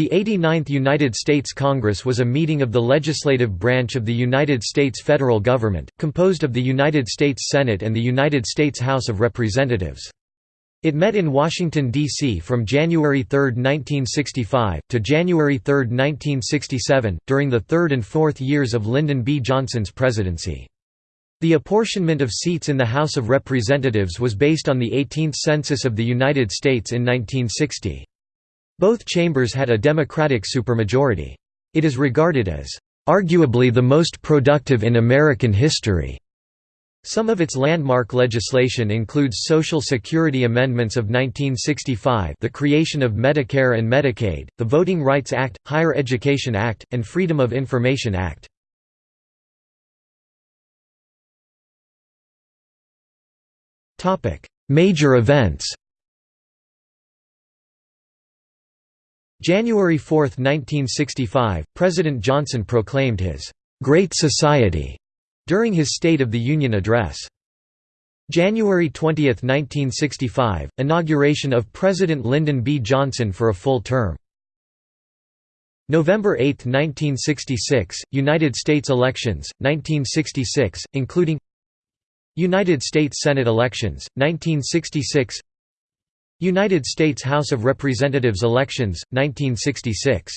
The 89th United States Congress was a meeting of the legislative branch of the United States federal government, composed of the United States Senate and the United States House of Representatives. It met in Washington, D.C. from January 3, 1965, to January 3, 1967, during the third and fourth years of Lyndon B. Johnson's presidency. The apportionment of seats in the House of Representatives was based on the 18th Census of the United States in 1960. Both chambers had a Democratic supermajority. It is regarded as, "...arguably the most productive in American history." Some of its landmark legislation includes Social Security amendments of 1965 the creation of Medicare and Medicaid, the Voting Rights Act, Higher Education Act, and Freedom of Information Act. Major events January 4, 1965, President Johnson proclaimed his «Great Society» during his State of the Union address. January 20, 1965, inauguration of President Lyndon B. Johnson for a full term. November 8, 1966, United States elections, 1966, including United States Senate elections, 1966 United States House of Representatives elections, 1966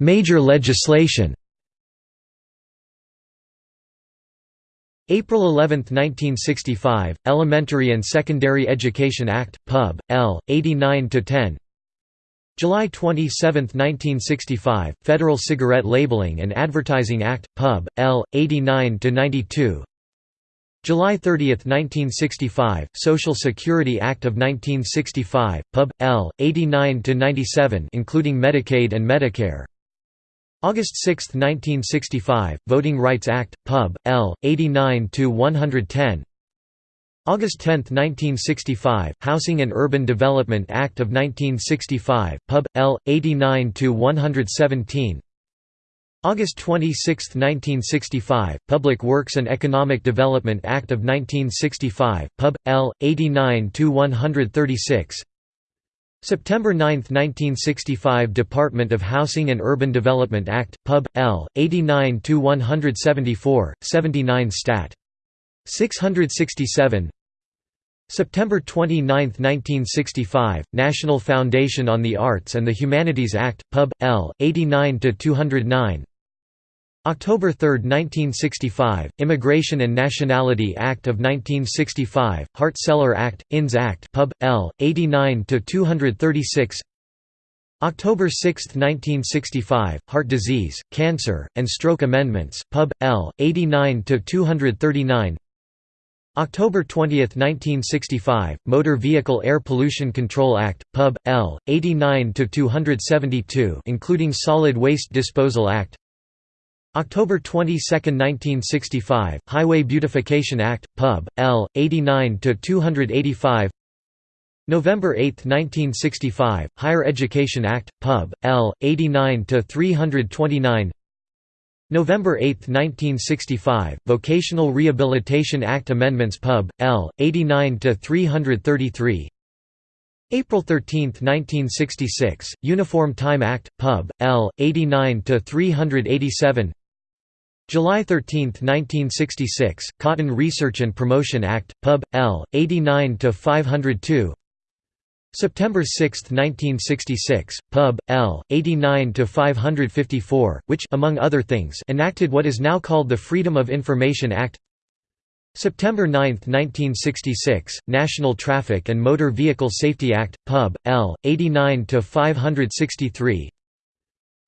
Major legislation April 11, 1965, Elementary and Secondary Education Act, Pub. L. 89–10 July 27, 1965, Federal Cigarette Labeling and Advertising Act, Pub. L. 89–92 July 30, 1965, Social Security Act of 1965, Pub. L. 89–97 including Medicaid and Medicare August 6, 1965, Voting Rights Act, Pub. L. 89–110 August 10, 1965, Housing and Urban Development Act of 1965, Pub. L. 89–117 August 26, 1965, Public Works and Economic Development Act of 1965, Pub. L. 89–136 September 9, 1965 Department of Housing and Urban Development Act, Pub. L. 89–174, 79 Stat. 667 September 29, 1965, National Foundation on the Arts and the Humanities Act, Pub. L. 89–209 October 3, 1965, Immigration and Nationality Act of 1965, Hart-Celler Act, INS Act Pub. L. 89–236 October 6, 1965, Heart Disease, Cancer, and Stroke Amendments, Pub. L. 89–239 October 20, 1965, Motor Vehicle Air Pollution Control Act, Pub. L. 89–272 including Solid Waste Disposal Act October 22, 1965, Highway Beautification Act, Pub. L. 89–285 November 8, 1965, Higher Education Act, Pub. L. 89–329 November 8, 1965, Vocational Rehabilitation Act Amendments Pub. L. 89–333 April 13, 1966, Uniform Time Act, Pub. L. 89–387 July 13, 1966, Cotton Research and Promotion Act, Pub. L. 89–502 September 6, 1966, Pub. L. 89–554, which among other things enacted what is now called the Freedom of Information Act September 9, 1966, National Traffic and Motor Vehicle Safety Act, Pub. L. 89–563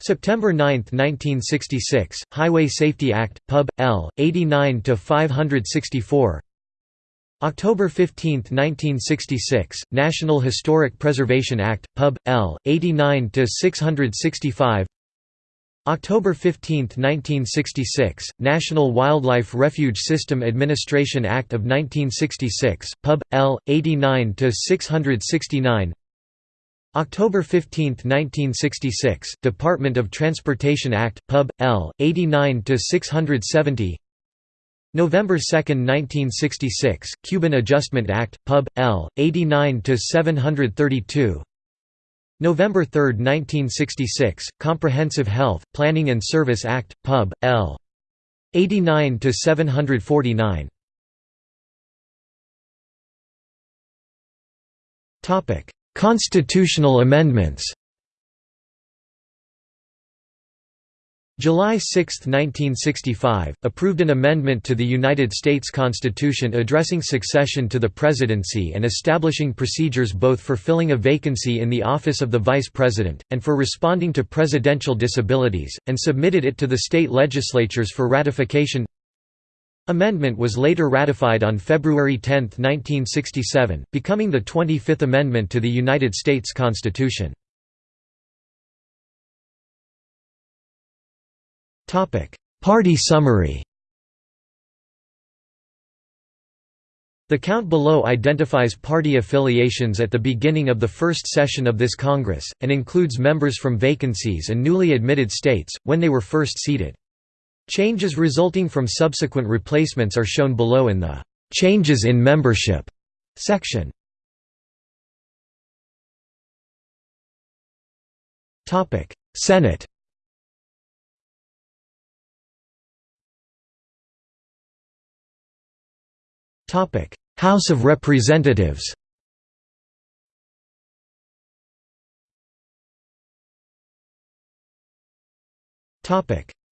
September 9, 1966, Highway Safety Act, Pub. L. 89–564 October 15, 1966, National Historic Preservation Act, Pub. L. 89–665 October 15, 1966, National Wildlife Refuge System Administration Act of 1966, Pub. L. 89–669 October 15, 1966, Department of Transportation Act, Pub. L. 89–670 November 2, 1966, Cuban Adjustment Act, Pub. L. 89–732 November 3, 1966, Comprehensive Health, Planning and Service Act, Pub. L. 89–749 Constitutional amendments July 6, 1965, approved an amendment to the United States Constitution addressing succession to the presidency and establishing procedures both for filling a vacancy in the office of the vice president, and for responding to presidential disabilities, and submitted it to the state legislatures for ratification. Amendment was later ratified on February 10, 1967, becoming the 25th Amendment to the United States Constitution. Party summary The count below identifies party affiliations at the beginning of the first session of this Congress, and includes members from vacancies and newly admitted states, when they were first seated. Changes resulting from subsequent replacements are shown below in the "'Changes in Membership' section. Senate. House of Representatives.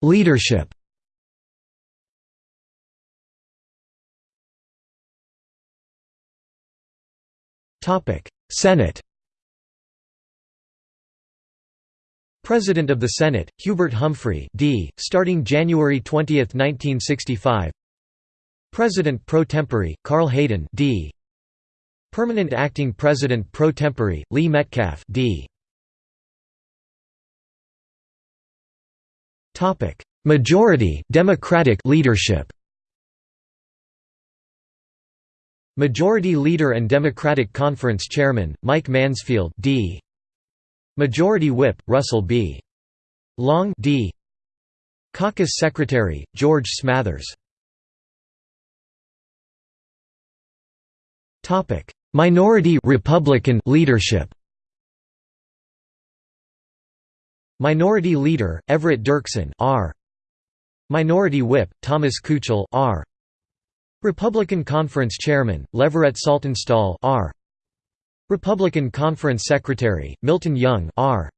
Leadership Senate President of the Senate, Hubert Humphrey D., starting January 20, 1965 President pro tempore, Carl Hayden D. Permanent Acting President pro tempore, Lee Metcalf D. Topic: Majority Democratic leadership. Majority Leader and Democratic Conference Chairman, Mike Mansfield D. Majority Whip, Russell B. Long D. Caucus Secretary, George Smathers Minority Republican leadership. Minority Leader Everett Dirksen R. Minority Whip Thomas Kuchel R. Republican Conference Chairman Leverett Saltonstall R. Republican Conference Secretary Milton Young R.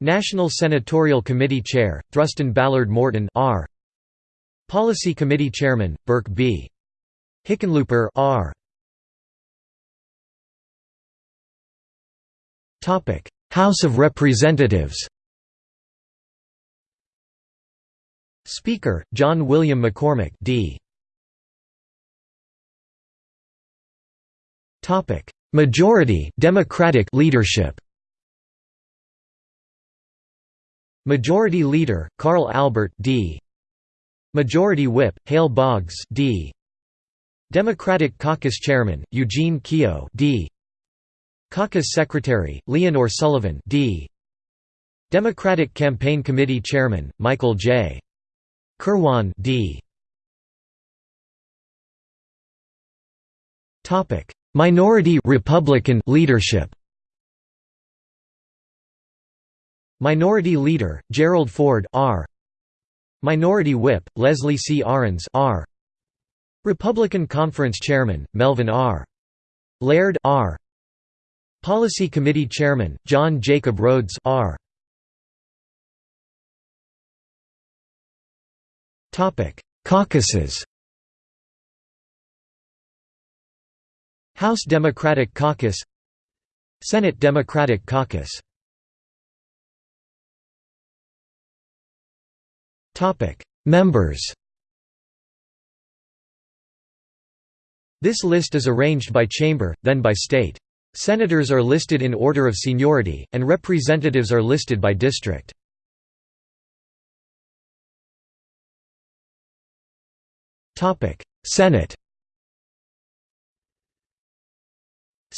National Senatorial Committee Chair Thurston Ballard Morton R. Policy Committee Chairman Burke B. Hickenlooper R. House of Representatives Speaker, John William McCormack D. Majority Democratic leadership Majority Leader, Carl Albert D. Majority Whip, Hale Boggs D. Democratic Caucus Chairman, Eugene Keogh D. Caucus Secretary, Leonor Sullivan D. Democratic Campaign Committee Chairman, Michael J. Kirwan D. Minority Republican leadership Minority Leader, Gerald Ford R. Minority Whip, Leslie C. Arends R. Republican Conference Chairman, Melvin R. Laird R. Policy Committee Chairman, John Jacob Rhodes R. Caucuses House Democratic Caucus Senate Democratic Caucus Members This list is arranged by chamber, then by state. Senators are listed in order of seniority, and representatives are listed by district. Senate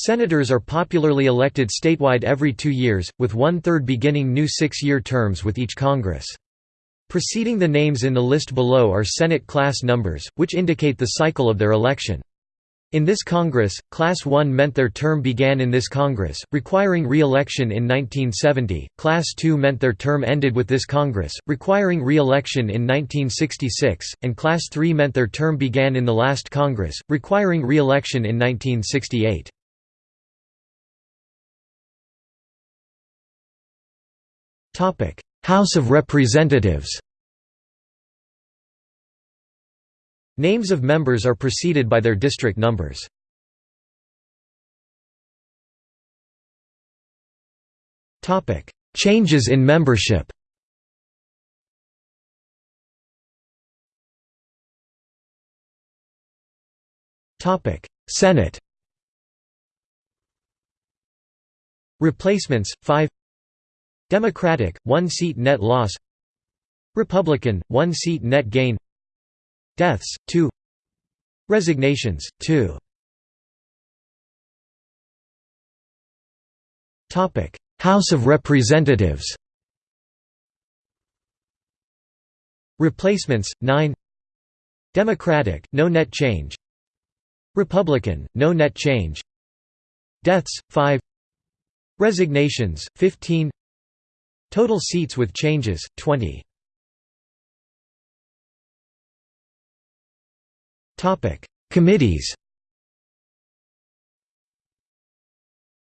Senators are popularly elected statewide every two years, with one-third beginning new six-year terms with each Congress. Preceding the names in the list below are Senate class numbers, which indicate the cycle of their election. In this Congress, Class 1 meant their term began in this Congress, requiring re-election in 1970, Class 2 meant their term ended with this Congress, requiring re-election in 1966, and Class 3 meant their term began in the last Congress, requiring re-election in 1968. House of Representatives Names of members are preceded by their district numbers. Changes in membership Senate Replacements 5 Democratic 1 seat net loss. Republican 1 seat net gain. Deaths 2 Resignations 2 Topic. House of Representatives. Replacements 9 Democratic no net change. Republican no net change. Deaths 5 Resignations 15 Total seats with changes 20 Topic: Committees.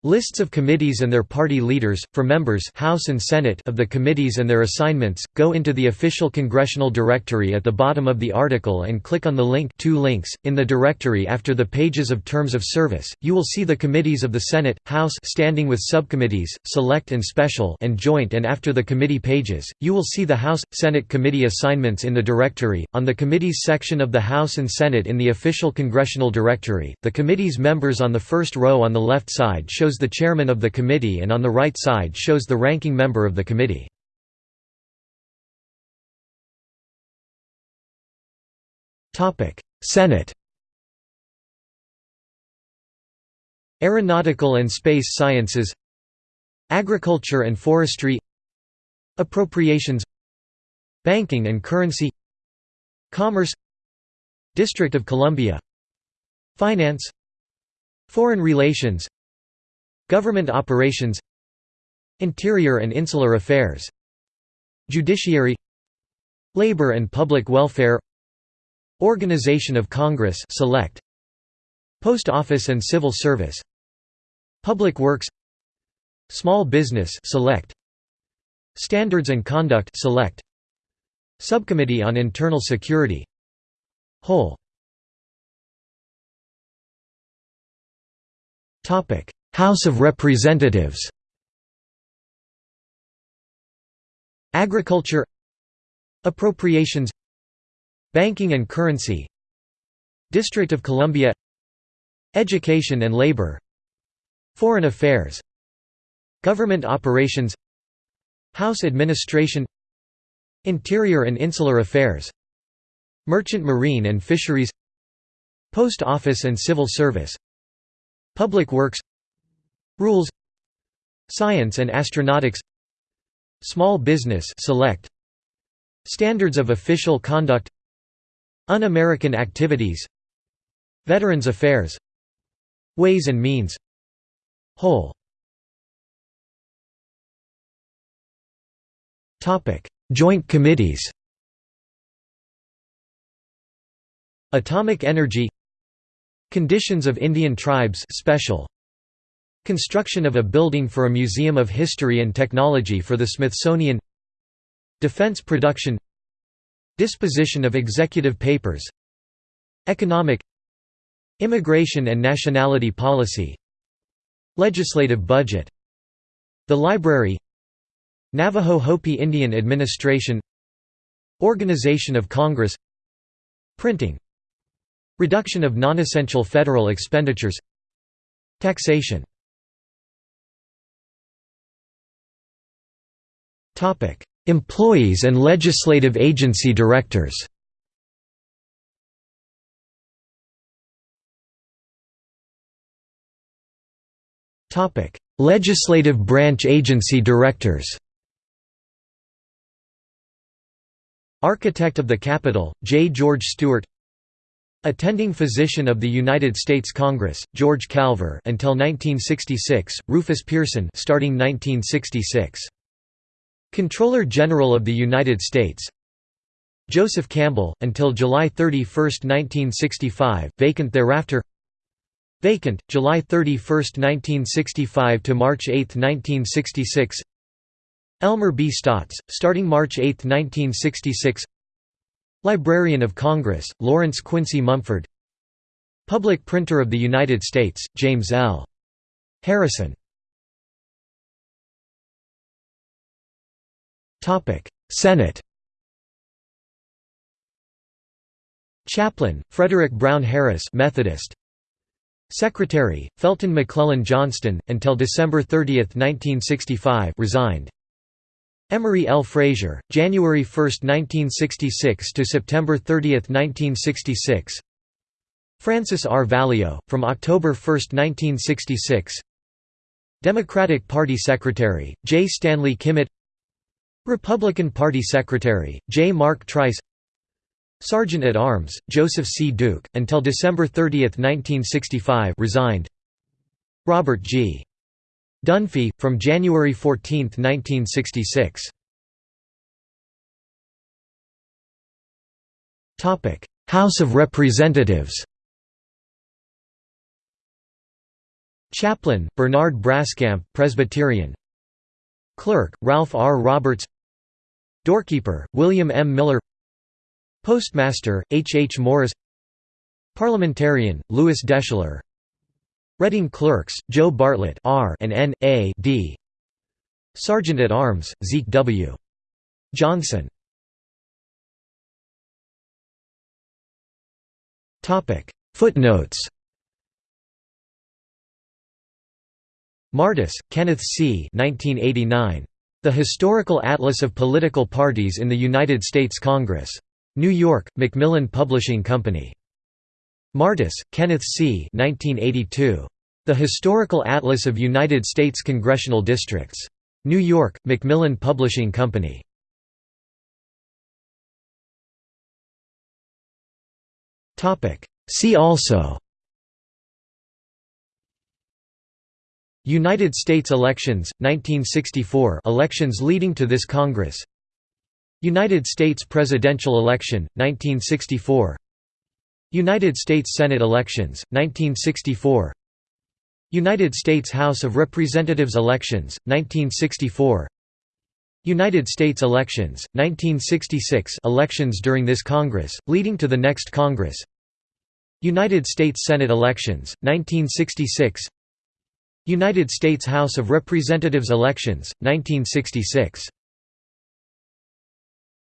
Lists of committees and their party leaders, for members House and Senate of the committees and their assignments, go into the official congressional directory at the bottom of the article and click on the link two links. In the directory after the pages of terms of service, you will see the committees of the Senate, House standing with subcommittees, select and special and joint and after the committee pages, you will see the House, Senate committee assignments in the directory. On the committees section of the House and Senate in the official congressional directory, the committee's members on the first row on the left side shows shows the chairman of the committee and on the right side shows the ranking member of the committee. Senate. Aeronautical and Space Sciences. Agriculture and Forestry. Appropriations. Banking and Currency. Commerce. District of Columbia. Finance. Foreign Relations Government operations Interior and Insular Affairs Judiciary Labor and Public Welfare Organization of Congress select Post Office and Civil Service Public Works Small Business select Standards and Conduct select Subcommittee on Internal Security Whole. Topic House of Representatives. Agriculture. Appropriations. Banking and Currency. District of Columbia. Education and Labor. Foreign Affairs. Government Operations. House Administration. Interior and Insular Affairs. Merchant Marine and Fisheries. Post Office and Civil Service. Public Works Rules Science and Astronautics Small Business Select Standards of Official Conduct Un-American Activities Veterans Affairs Ways and Means Whole. Joint Committees. Atomic Energy. Conditions of Indian Tribes Special Construction of a building for a museum of history and technology for the Smithsonian Defense production Disposition of executive papers Economic Immigration and nationality policy Legislative budget The Library Navajo Hopi Indian Administration Organization of Congress Printing Reduction of non-essential federal expenditures Taxation Employees and legislative agency directors. Topic: Legislative branch agency directors. Architect of the Capitol, J. George Stewart. Attending Physician of the United States Congress, George Calver until 1966, Rufus Pearson starting 1966. Comptroller General of the United States. Joseph Campbell, until July 31, 1965, vacant thereafter. Vacant, July 31, 1965 to March 8, 1966 Elmer B. Staats, starting March 8, 1966 Librarian of Congress, Lawrence Quincy Mumford. Public Printer of the United States, James L. Harrison Senate Chaplain, Frederick Brown Harris Methodist Secretary, Felton McLellan Johnston, until December 30, 1965 resigned Emery L. Frazier, January 1, 1966 to September 30, 1966 Francis R. Valeo, from October 1, 1966 Democratic Party Secretary, J. Stanley Kimmitt Republican Party Secretary, J. Mark Trice Sergeant at Arms, Joseph C. Duke, until December 30, 1965 resigned Robert G. Dunphy, from January 14, 1966. House of Representatives Chaplain, Bernard Braskamp Presbyterian Clerk, Ralph R. Roberts Doorkeeper, William M. Miller Postmaster, H. H. Morris Parliamentarian, Lewis Deschler Reading Clerks, Joe Bartlett R and N. A. D. Sergeant at Arms, Zeke W. Johnson Footnotes Martis, Kenneth C. 1989. The Historical Atlas of Political Parties in the United States Congress. New York, Macmillan Publishing Company. Martis, Kenneth C. 1982. The Historical Atlas of United States Congressional Districts. New York, Macmillan Publishing Company. See also United States elections, 1964 elections leading to this Congress. United States presidential election, 1964 United States Senate elections, 1964 United States House of Representatives elections, 1964 United States elections, 1966 elections during this Congress, leading to the next Congress. United States Senate elections, 1966 United States House of Representatives elections, 1966